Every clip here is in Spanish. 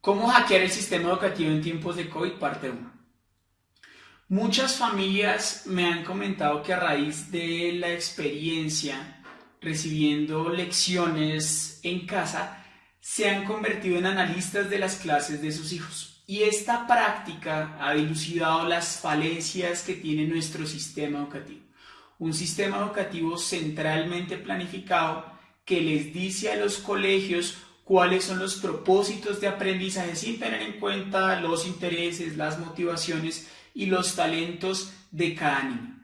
¿Cómo hackear el sistema educativo en tiempos de COVID? Parte 1. Muchas familias me han comentado que a raíz de la experiencia recibiendo lecciones en casa, se han convertido en analistas de las clases de sus hijos. Y esta práctica ha dilucidado las falencias que tiene nuestro sistema educativo. Un sistema educativo centralmente planificado que les dice a los colegios cuáles son los propósitos de aprendizaje sin tener en cuenta los intereses, las motivaciones y los talentos de cada niño.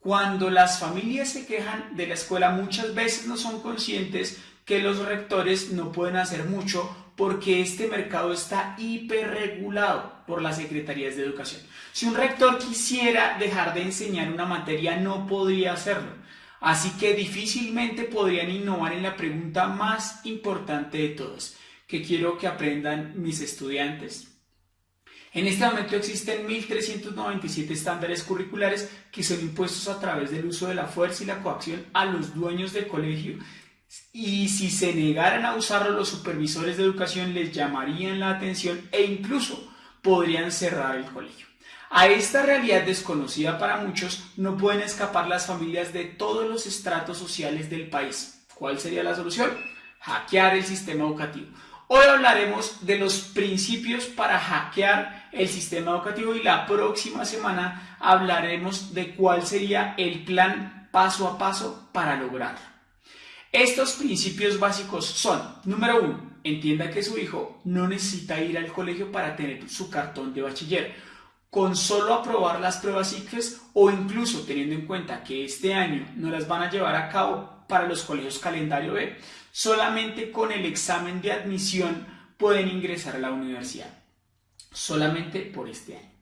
Cuando las familias se quejan de la escuela muchas veces no son conscientes que los rectores no pueden hacer mucho porque este mercado está hiperregulado por las secretarías de educación. Si un rector quisiera dejar de enseñar una materia no podría hacerlo Así que difícilmente podrían innovar en la pregunta más importante de todas, que quiero que aprendan mis estudiantes. En este momento existen 1.397 estándares curriculares que son impuestos a través del uso de la fuerza y la coacción a los dueños del colegio y si se negaran a usarlo los supervisores de educación les llamarían la atención e incluso podrían cerrar el colegio. A esta realidad desconocida para muchos no pueden escapar las familias de todos los estratos sociales del país. ¿Cuál sería la solución? Hackear el sistema educativo. Hoy hablaremos de los principios para hackear el sistema educativo y la próxima semana hablaremos de cuál sería el plan paso a paso para lograrlo. Estos principios básicos son, número uno, entienda que su hijo no necesita ir al colegio para tener su cartón de bachiller con solo aprobar las pruebas ICFES o incluso teniendo en cuenta que este año no las van a llevar a cabo para los colegios calendario B, solamente con el examen de admisión pueden ingresar a la universidad. Solamente por este año.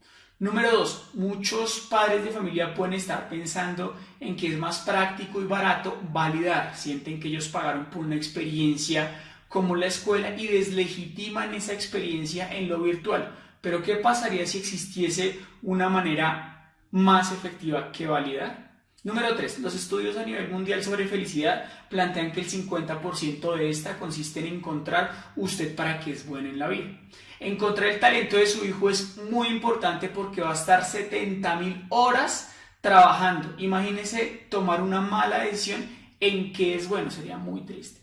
Número dos, muchos padres de familia pueden estar pensando en que es más práctico y barato validar. Sienten que ellos pagaron por una experiencia como la escuela y deslegitiman esa experiencia en lo virtual pero ¿qué pasaría si existiese una manera más efectiva que validar? Número 3. Los estudios a nivel mundial sobre felicidad plantean que el 50% de esta consiste en encontrar usted para qué es bueno en la vida. Encontrar el talento de su hijo es muy importante porque va a estar 70.000 horas trabajando. Imagínese tomar una mala decisión en qué es bueno, sería muy triste.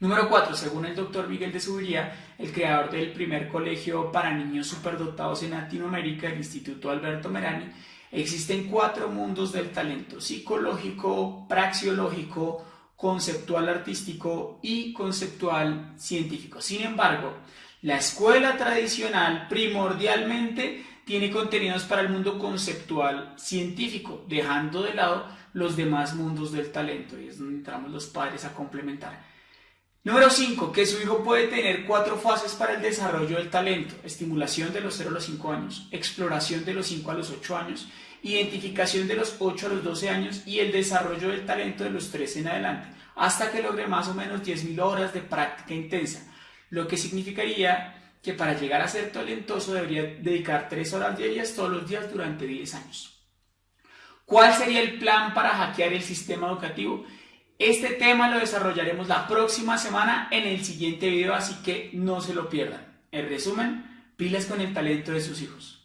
Número 4. Según el doctor Miguel de Subiría, el creador del primer colegio para niños superdotados en Latinoamérica, el Instituto Alberto Merani, existen cuatro mundos del talento, psicológico, praxiológico, conceptual artístico y conceptual científico. Sin embargo, la escuela tradicional primordialmente tiene contenidos para el mundo conceptual científico, dejando de lado los demás mundos del talento y es donde entramos los padres a complementar. Número 5. Que su hijo puede tener cuatro fases para el desarrollo del talento. Estimulación de los 0 a los 5 años, exploración de los 5 a los 8 años, identificación de los 8 a los 12 años y el desarrollo del talento de los 13 en adelante, hasta que logre más o menos 10.000 horas de práctica intensa. Lo que significaría que para llegar a ser talentoso debería dedicar 3 horas diarias todos los días durante 10 años. ¿Cuál sería el plan para hackear el sistema educativo? Este tema lo desarrollaremos la próxima semana en el siguiente video, así que no se lo pierdan. En resumen, pilas con el talento de sus hijos.